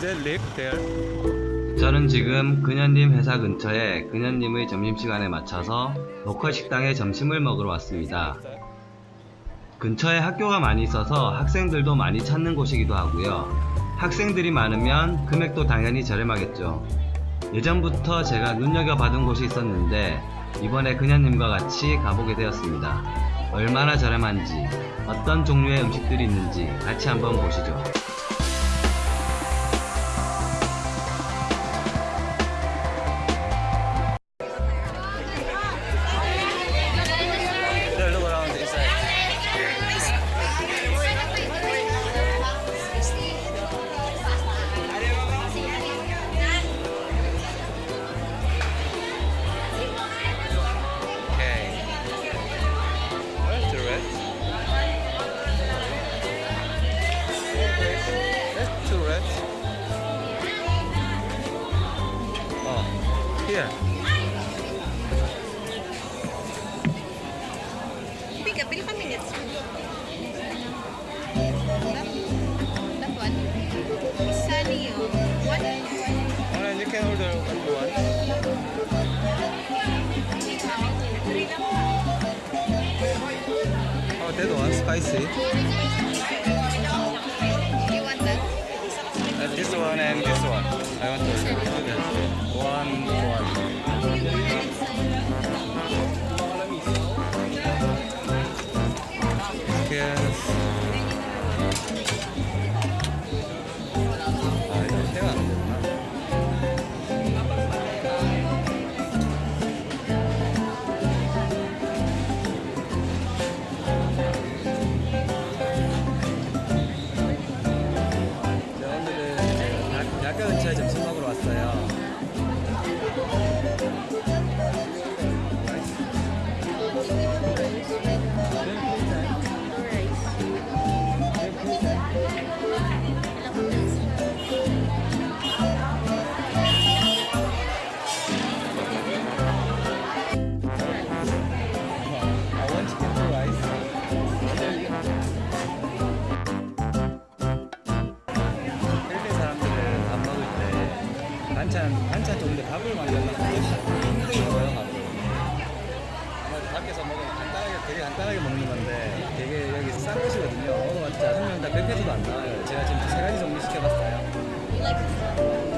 there? 저는 지금 그녀님 회사 근처에 그녀님의 점심시간에 맞춰서 로컬 식당에 점심을 먹으러 왔습니다. 근처에 학교가 많이 있어서 학생들도 많이 찾는 곳이기도 하고요. 학생들이 많으면 금액도 당연히 저렴하겠죠. 예전부터 제가 눈여겨받은 곳이 있었는데 이번에 그녀님과 같이 가보게 되었습니다. 얼마나 저렴한지 어떤 종류의 음식들이 있는지 같이 한번 보시죠. Here. Pick up, bill kami. That, that one. Sunny, oh. Ah, what? Alright, you can order want. Oh, that one spicy. This one and this one. I want to. One, one. 반찬 반찬 좋은데 밥을 많이 먹는 힘들게 먹어요 밥을. 밖에서 먹으면 간단하게 되게 간단하게 먹는 건데 되게 여기 싼 곳이거든요. 먹어봤자 한 명당 100페소도 안 나와요. 제가 지금 세 가지 정도 시켜봤어요.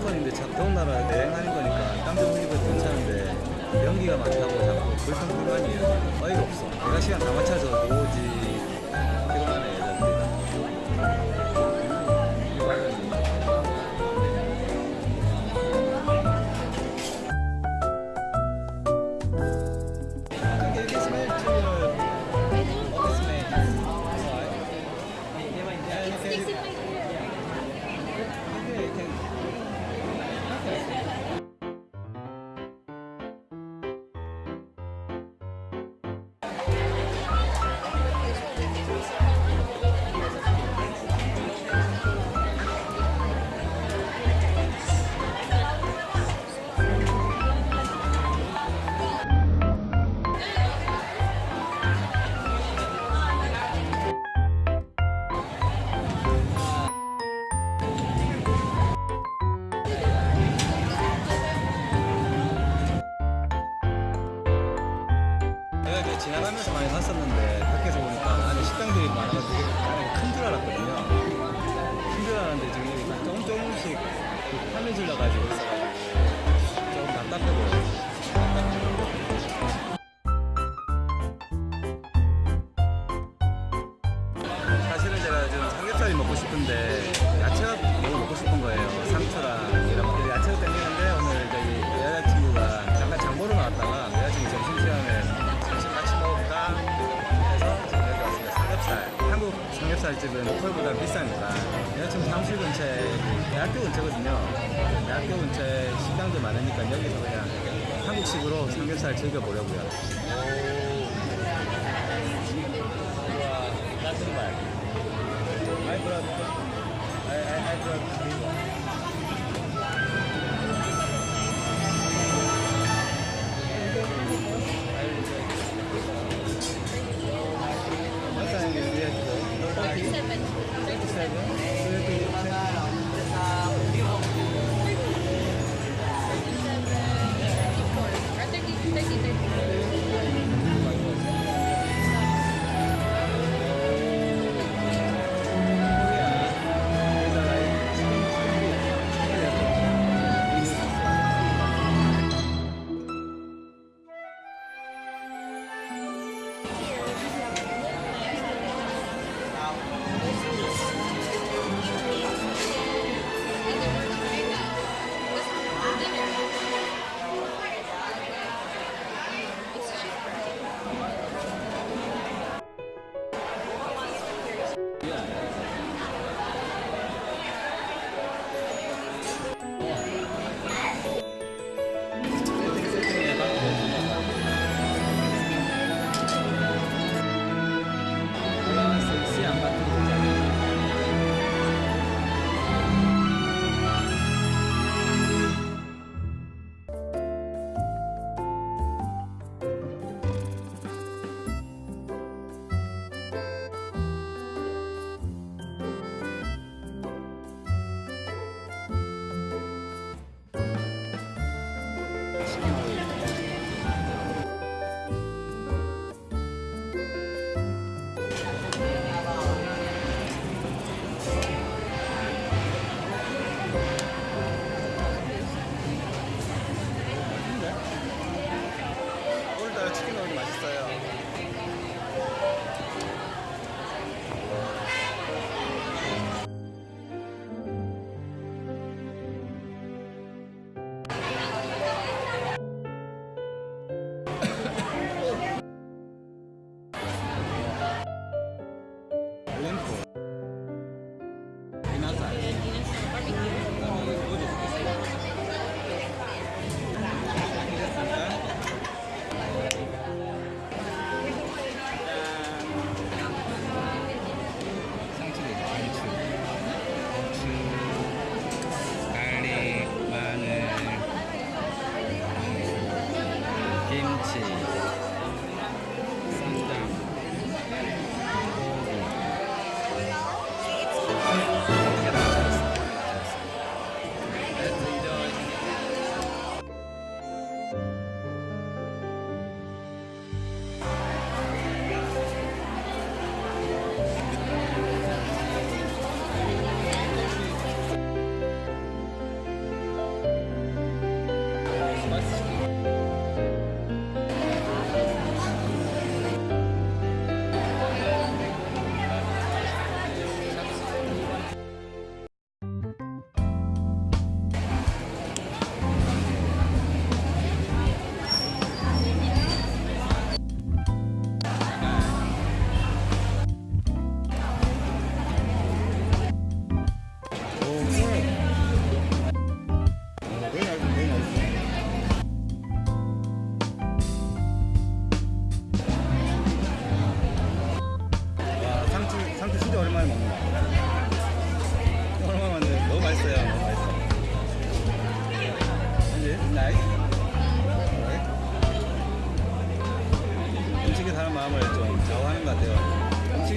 에어컨인데 참 더운 나라 여행하는 거니까 땀좀 흘리고 괜찮은데 연기가 많다고 자꾸 불평불만이에요. 어이가 없어. 내가 시간 다 맞춰서 오지 술집은 로컬보다 비싸니까 여자친구 사무실 근처에 대학교 근처거든요 대학교 근처에 식당도 많으니까 여기서 그냥 한국식으로 삼겹살 즐겨보려고요 오 따뜻한 말 I brought I, I, list.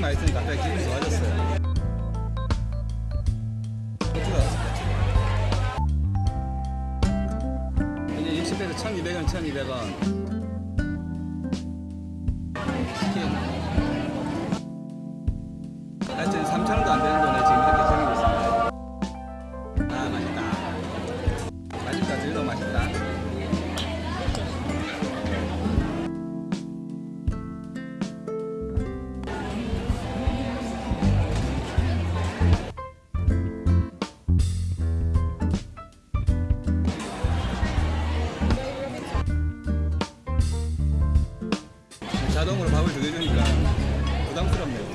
생각나 있으니 갑자기 기분이 좋아졌어요. 이제 60대에서 1200원 1200원. 자동으로 밥을 조여주니까 부담스럽네요.